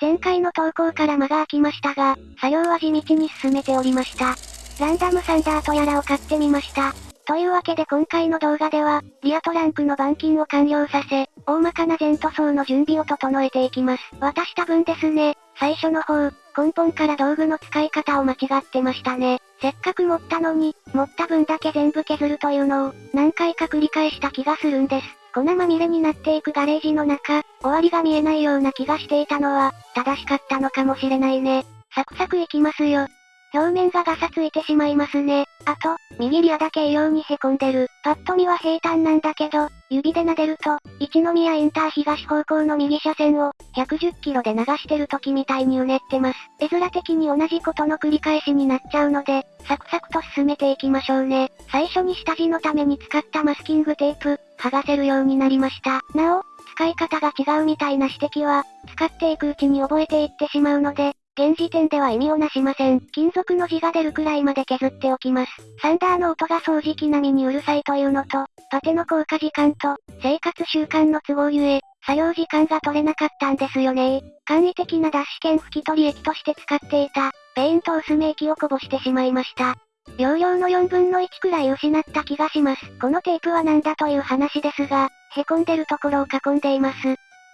前回の投稿から間が空きましたが、作業は地道に進めておりました。ランダムサンダーとやらを買ってみました。というわけで今回の動画では、リアトランクの板金を完了させ、大まかな全塗装の準備を整えていきます。私多分ですね、最初の方、根本から道具の使い方を間違ってましたね。せっかく持ったのに、持った分だけ全部削るというのを、何回か繰り返した気がするんです。粉まみれになっていくガレージの中、終わりが見えないような気がしていたのは、正しかったのかもしれないね。サクサクいきますよ。表面がガサついてしまいますね。あと、右リアだけ異様に凹んでる。パッと見は平坦なんだけど、指で撫でると、一宮インター東方向の右車線を、110キロで流してる時みたいにうねってます。絵面的に同じことの繰り返しになっちゃうので、サクサクと進めていきましょうね。最初に下地のために使ったマスキングテープ、剥がせるようになりました。なお、使い方が違うみたいな指摘は、使っていくうちに覚えていってしまうので、現時点では意味をなしません。金属の字が出るくらいまで削っておきます。サンダーの音が掃除機並みにうるさいというのと、パテの効果時間と、生活習慣の都合ゆえ、作業時間が取れなかったんですよね簡易的な脱脂剣拭き取り液として使っていた、ペイント薄め液をこぼしてしまいました。容量の4分の1くらい失った気がします。このテープは何だという話ですが、凹んでるところを囲んでいます。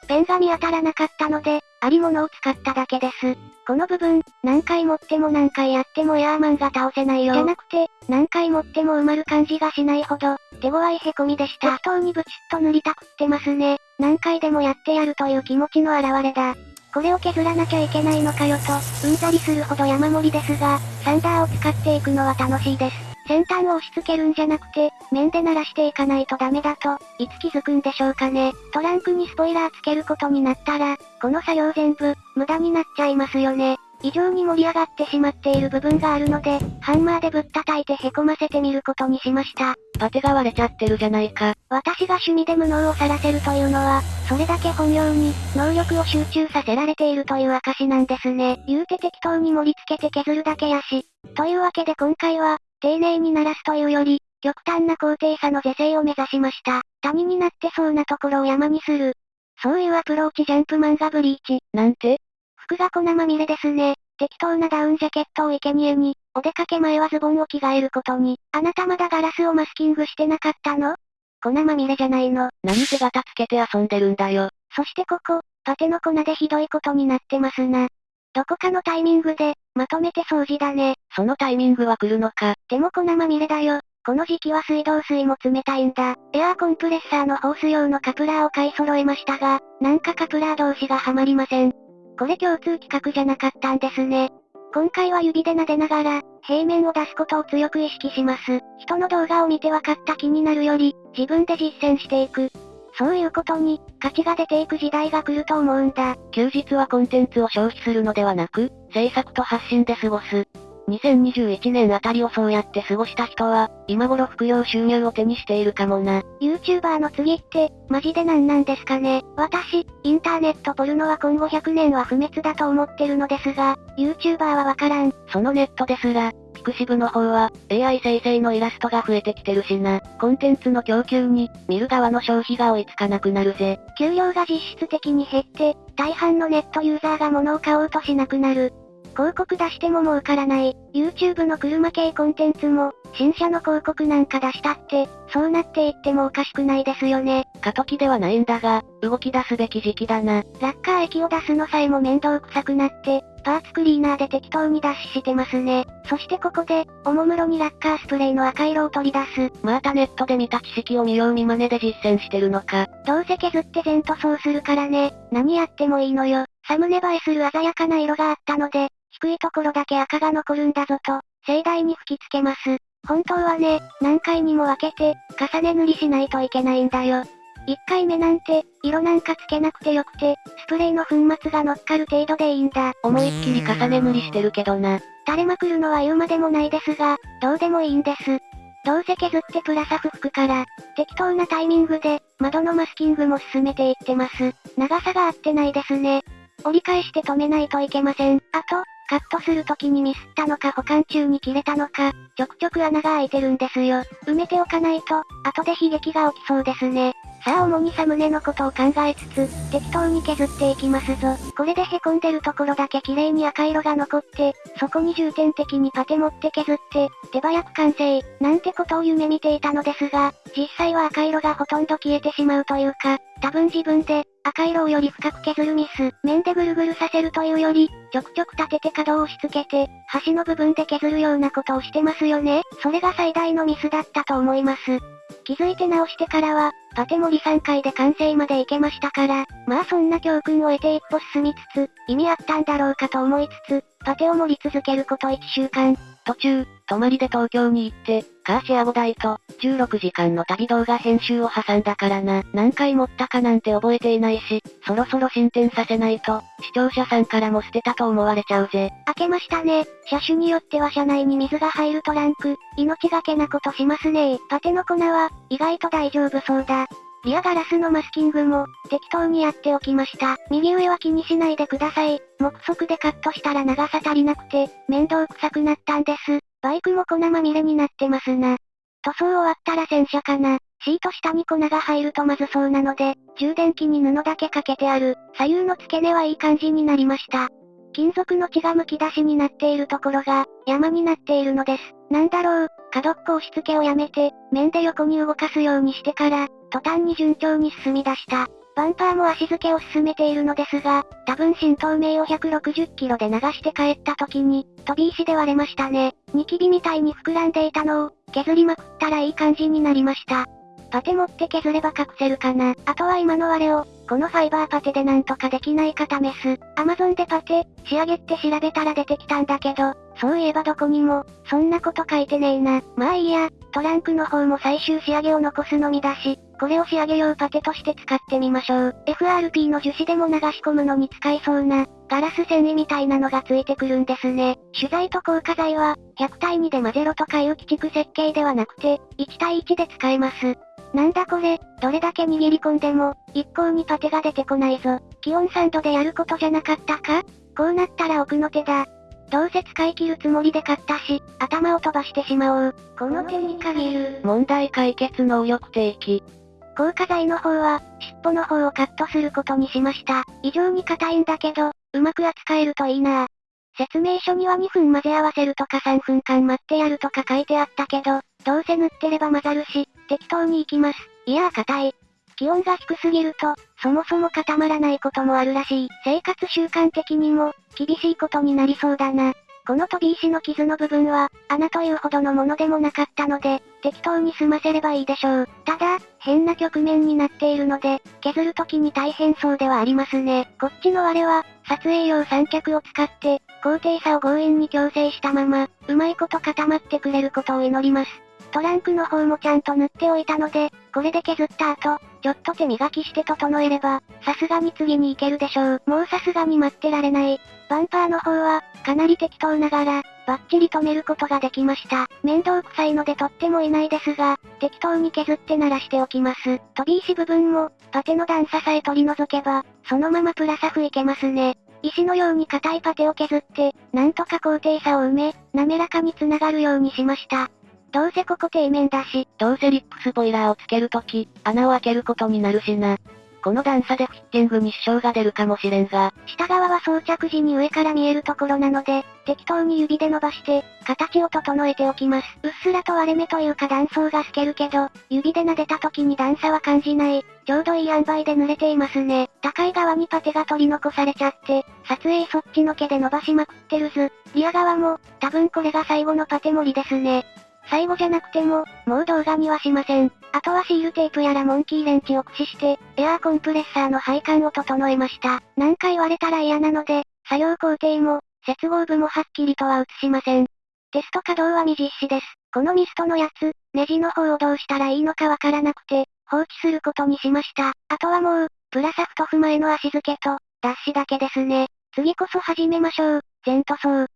ペンが見当たらなかったので、ありものを使っただけです。この部分、何回持っても何回やってもエアーマンが倒せないよ。じゃなくて、何回持っても埋まる感じがしないほど、手強い凹みでした。適当にブチッと塗りたくってますね。何回でもやってやるという気持ちの表れだ。これを削らなきゃいけないのかよと、うんざりするほど山盛りですが、サンダーを使っていくのは楽しいです。先端を押し付けるんじゃなくて、面で鳴らしていかないとダメだと、いつ気づくんでしょうかね。トランクにスポイラーつけることになったら、この作業全部、無駄になっちゃいますよね。異常に盛り上がってしまっている部分があるので、ハンマーでぶったたいて凹ませてみることにしました。パテが割れちゃってるじゃないか。私が趣味で無能を晒せるというのは、それだけ本業に、能力を集中させられているという証なんですね。言うて適当に盛り付けて削るだけやし。というわけで今回は、丁寧に鳴らすというより、極端な高低差の是正を目指しました。谷になってそうなところを山にする。そういうアプローチジャンプ漫画ブリーチ。なんて？服が粉まみれですね。適当なダウンジャケットを生贄に、お出かけ前はズボンを着替えることに。あなたまだガラスをマスキングしてなかったの？粉まみれじゃないの。何手形つけて遊んでるんだよ。そしてここ、パテの粉でひどいことになってますな。どこかのタイミングで、まとめて掃除だね。そのタイミングは来るのか？でも粉まみれだよ。この時期は水道水も冷たいんだ。エアーコンプレッサーのホース用のカプラーを買い揃えましたが、なんかカプラー同士がはまりません。これ共通企画じゃなかったんですね。今回は指で撫でながら、平面を出すことを強く意識します。人の動画を見て分かった気になるより、自分で実践していく。そういうことに、価値が出ていく時代が来ると思うんだ。休日はコンテンツを消費するのではなく、制作と発信で過ごす。2021年あたりをそうやって過ごした人は、今頃副業収入を手にしているかもな。YouTuber の次って、マジで何なんですかね。私、インターネットポルノは今後100年は不滅だと思ってるのですが、YouTuber はわからん。そのネットですら、ピクシブの方は、AI 生成のイラストが増えてきてるしな。コンテンツの供給に、見る側の消費が追いつかなくなるぜ。給料が実質的に減って、大半のネットユーザーが物を買おうとしなくなる。広告出しても儲からない。YouTube の車系コンテンツも、新車の広告なんか出したって、そうなっていってもおかしくないですよね。過渡期ではないんだが、動き出すべき時期だな。ラッカー液を出すのさえも面倒くさくなって、パーツクリーナーで適当に脱脂してますね。そしてここで、おもむろにラッカースプレーの赤色を取り出す。またネットで見た知識を見よう見真似で実践してるのか。どうせ削って全塗装するからね。何やってもいいのよ。サムネ映えする鮮やかな色があったので、低いところだけ赤が残るんだぞと、盛大に吹き付けます。本当はね、何回にも分けて、重ね塗りしないといけないんだよ。1回目なんて、色なんかつけなくてよくて、スプレーの粉末が乗っかる程度でいいんだ。思いっきり重ね塗りしてるけどな。垂れまくるのは言うまでもないですが、どうでもいいんです。どうせ削ってプラサフ吹くから、適当なタイミングで、窓のマスキングも進めていってます。長さが合ってないですね。折り返して止めないといけません。あと、カットする時にミスったのか保管中に切れたのか、ちょくちょく穴が開いてるんですよ。埋めておかないと、後で悲劇が起きそうですね。さあ主にサムネのことを考えつつ、適当に削っていきますぞ。これで凹んでるところだけ綺麗に赤色が残って、そこに重点的にパテ持って削って、手早く完成、なんてことを夢見ていたのですが、実際は赤色がほとんど消えてしまうというか、多分自分で、赤色をより深く削るミス、面でぐるぐるさせるというより、ちょくちょく立てて角を押し付けて、端の部分で削るようなことをしてますよね。それが最大のミスだったと思います。気づいて直してからは、パテ盛り3回で完成までいけましたから、まあそんな教訓を得て一歩進みつつ、意味あったんだろうかと思いつつ、パテを盛り続けること1週間。途中、泊まりで東京に行って、カーシェア5台と、16時間の旅動画編集を挟んだからな。何回持ったかなんて覚えていないし、そろそろ進展させないと、視聴者さんからも捨てたと思われちゃうぜ。開けましたね。車種によっては車内に水が入るトランク、命がけなことしますねパテの粉は、意外と大丈夫そうだ。リアガラスのマスキングも、適当にやっておきました。右上は気にしないでください。目測でカットしたら長さ足りなくて、面倒くさくなったんです。バイクも粉まみれになってますな。塗装終わったら洗車かな。シート下に粉が入るとまずそうなので、充電器に布だけかけてある。左右の付け根はいい感じになりました。金属の血がむき出しになっているところが、山になっているのです。なんだろう、角っこ押し付けをやめて、面で横に動かすようにしてから、途端に順調に進み出した。バンパーも足付けを進めているのですが、多分新透明を160キロで流して帰った時に、飛び石で割れましたね。ニキビみたいに膨らんでいたのを、削りまくったらいい感じになりました。パテ持って削れば隠せるかな。あとは今の割れを、このファイバーパテでなんとかできないか試す。アマゾンでパテ、仕上げって調べたら出てきたんだけど、そういえばどこにも、そんなこと書いてねえな。まあいいや、トランクの方も最終仕上げを残すのみだし、これを仕上げ用パテとして使ってみましょう。FRP の樹脂でも流し込むのに使いそうな、ガラス繊維みたいなのがついてくるんですね。取材と硬化剤は、100対2で混ぜろとかいう規築設計ではなくて、1対1で使えます。なんだこれ、どれだけ握り込んでも、一向にパテが出てこないぞ。気温3度でやることじゃなかったか？こうなったら奥の手だ。どうせ使い切るつもりで買ったし、頭を飛ばしてしまおう。この手に限る。問題解決能力提起。硬化剤の方は、尻尾の方をカットすることにしました。異常に硬いんだけど、うまく扱えるといいな説明書には2分混ぜ合わせるとか3分間待ってやるとか書いてあったけど、どうせ塗ってれば混ざるし、適当に行きます。いやー硬い。気温が低すぎると、そもそも固まらないこともあるらしい。生活習慣的にも、厳しいことになりそうだな。この飛び石の傷の部分は、穴というほどのものでもなかったので、適当に済ませればいいでしょう。ただ、変な局面になっているので、削るときに大変そうではありますね。こっちのあれは、撮影用三脚を使って、高低差を強引に矯正したまま、うまいこと固まってくれることを祈ります。トランクの方もちゃんと塗っておいたので、これで削った後、ちょっと手磨きして整えれば、さすがに次に行けるでしょう。もうさすがに待ってられない。バンパーの方は、かなり適当ながら、バッチリ止めることができました。面倒くさいので取ってもいないですが、適当に削って鳴らしておきます。飛び石部分も、パテの段差さえ取り除けば、そのままプラサフいけますね。石のように硬いパテを削って、なんとか高低差を埋め、滑らかに繋がるようにしました。どうせここ底面だし、どうせリップスポイラーをつけるとき、穴を開けることになるしな。この段差でフィッティングに支障が出るかもしれんが、下側は装着時に上から見えるところなので、適当に指で伸ばして、形を整えておきます。うっすらと割れ目というか断層が透けるけど、指で撫でた時に段差は感じない。ちょうどいい塩梅で濡れていますね。高い側にパテが取り残されちゃって、撮影そっちの毛で伸ばしまくってるず。リア側も、多分これが最後のパテ盛りですね。最後じゃなくても、もう動画にはしません。あとはシールテープやらモンキーレンチを駆使して、エアーコンプレッサーの配管を整えました。何回割れたら嫌なので、作業工程も、接合部もはっきりとは映しません。テスト稼働は未実施です。このミストのやつ、ネジの方をどうしたらいいのかわからなくて、放置することにしました。あとはもう、プラサフトフ前の足付けと、脱脂だけですね。次こそ始めましょう。全塗装。